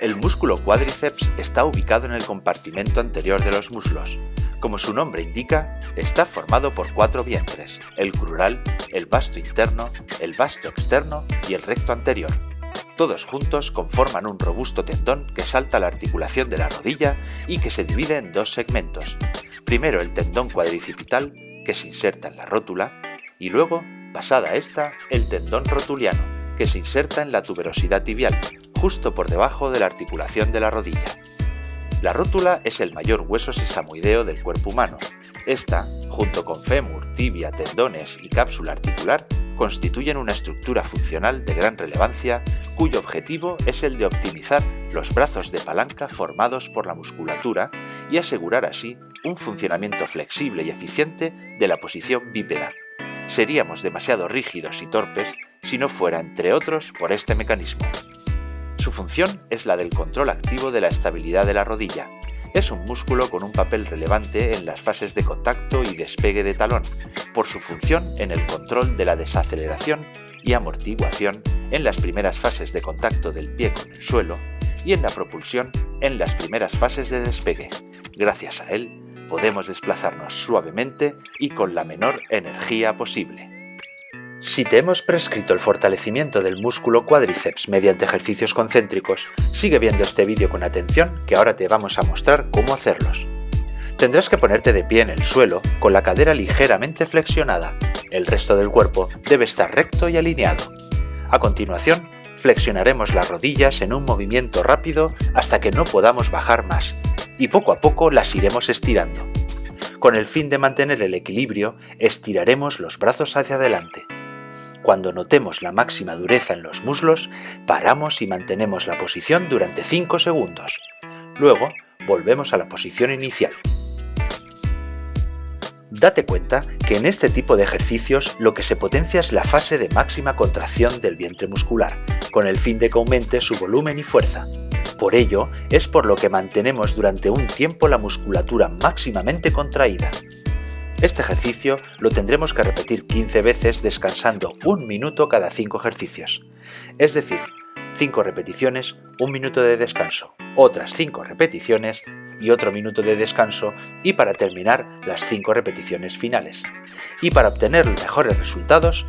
El músculo cuádriceps está ubicado en el compartimento anterior de los muslos. Como su nombre indica, está formado por cuatro vientres, el crural, el vasto interno, el vasto externo y el recto anterior. Todos juntos conforman un robusto tendón que salta la articulación de la rodilla y que se divide en dos segmentos. Primero el tendón cuadricipital, que se inserta en la rótula, y luego, pasada esta, el tendón rotuliano, que se inserta en la tuberosidad tibial, justo por debajo de la articulación de la rodilla. La rótula es el mayor hueso sesamoideo del cuerpo humano. Esta, junto con fémur, tibia, tendones y cápsula articular, constituyen una estructura funcional de gran relevancia cuyo objetivo es el de optimizar los brazos de palanca formados por la musculatura y asegurar así un funcionamiento flexible y eficiente de la posición bípeda. Seríamos demasiado rígidos y torpes si no fuera, entre otros, por este mecanismo. Su función es la del control activo de la estabilidad de la rodilla. Es un músculo con un papel relevante en las fases de contacto y despegue de talón, por su función en el control de la desaceleración y amortiguación en las primeras fases de contacto del pie con el suelo y en la propulsión en las primeras fases de despegue. Gracias a él, podemos desplazarnos suavemente y con la menor energía posible. Si te hemos prescrito el fortalecimiento del músculo cuádriceps mediante ejercicios concéntricos, sigue viendo este vídeo con atención que ahora te vamos a mostrar cómo hacerlos. Tendrás que ponerte de pie en el suelo con la cadera ligeramente flexionada. El resto del cuerpo debe estar recto y alineado. A continuación, flexionaremos las rodillas en un movimiento rápido hasta que no podamos bajar más, y poco a poco las iremos estirando. Con el fin de mantener el equilibrio, estiraremos los brazos hacia adelante. Cuando notemos la máxima dureza en los muslos, paramos y mantenemos la posición durante 5 segundos. Luego, volvemos a la posición inicial. Date cuenta que en este tipo de ejercicios lo que se potencia es la fase de máxima contracción del vientre muscular, con el fin de que aumente su volumen y fuerza. Por ello, es por lo que mantenemos durante un tiempo la musculatura máximamente contraída. Este ejercicio lo tendremos que repetir 15 veces descansando un minuto cada 5 ejercicios. Es decir, 5 repeticiones, un minuto de descanso, otras 5 repeticiones y otro minuto de descanso y para terminar las 5 repeticiones finales. Y para obtener mejores resultados,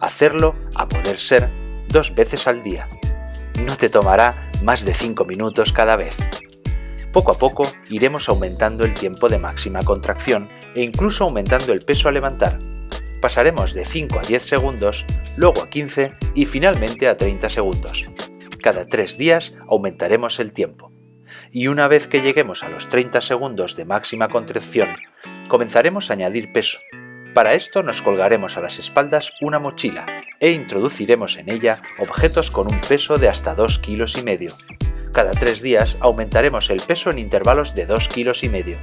hacerlo a poder ser dos veces al día. No te tomará más de 5 minutos cada vez. Poco a poco iremos aumentando el tiempo de máxima contracción e incluso aumentando el peso a levantar. Pasaremos de 5 a 10 segundos, luego a 15 y finalmente a 30 segundos. Cada 3 días aumentaremos el tiempo. Y una vez que lleguemos a los 30 segundos de máxima contracción, comenzaremos a añadir peso. Para esto nos colgaremos a las espaldas una mochila e introduciremos en ella objetos con un peso de hasta 2 kilos y medio. Cada 3 días aumentaremos el peso en intervalos de 2 kilos y medio.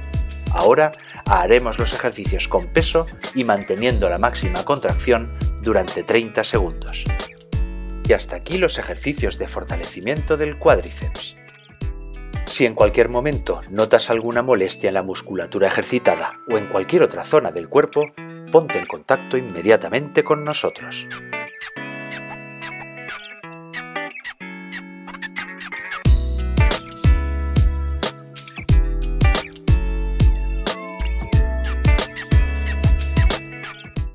Ahora haremos los ejercicios con peso y manteniendo la máxima contracción durante 30 segundos. Y hasta aquí los ejercicios de fortalecimiento del cuádriceps. Si en cualquier momento notas alguna molestia en la musculatura ejercitada o en cualquier otra zona del cuerpo, ponte en contacto inmediatamente con nosotros.